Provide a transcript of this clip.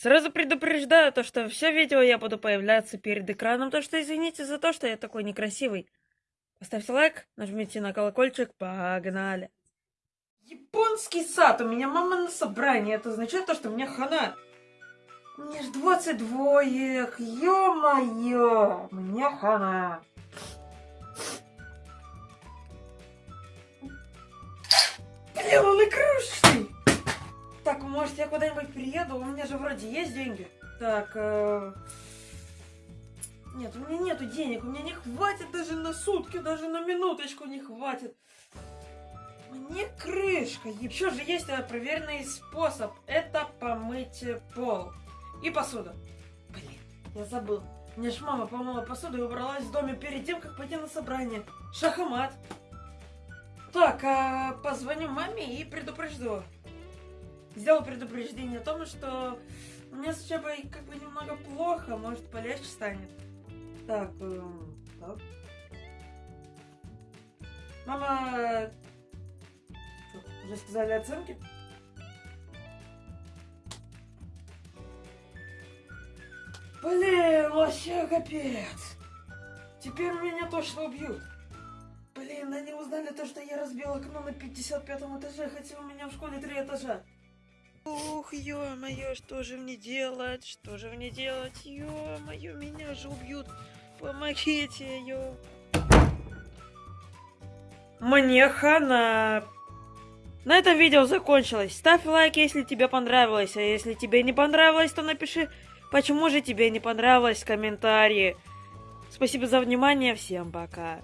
Сразу предупреждаю то, что все видео я буду появляться перед экраном, то что извините за то, что я такой некрасивый. Поставьте лайк, нажмите на колокольчик, погнали. Японский сад, у меня мама на собрании, это означает то, что у меня хана. Мне ж 22, ё-моё, мне хана. Блин, он игрушечный. Так, может я куда-нибудь приеду? У меня же вроде есть деньги. Так, э... нет, у меня нету денег, у меня не хватит даже на сутки, даже на минуточку не хватит. Мне крышка. Еще же есть э, проверенный способ. Это помыть пол и посуду. Блин, я забыл. Мне ж мама помыла посуду и убралась в доме перед тем, как пойти на собрание. Шахмат. Так, а позвоню маме и предупрежду. Сделал предупреждение о том, что у меня с учебой как бы немного плохо, может полегче станет. Так, э, так. Мама, что, уже сказали оценки? Блин, вообще капец. Теперь меня точно убьют. Блин, они узнали то, что я разбил окно на 55 этаже, хотя у меня в школе три этажа. Ух, ё-моё, что же мне делать? Что же мне делать? Ё-моё, меня же убьют. Помогите, ё. Мне хана. На этом видео закончилось. Ставь лайк, если тебе понравилось. А если тебе не понравилось, то напиши, почему же тебе не понравилось в комментарии. Спасибо за внимание. Всем пока.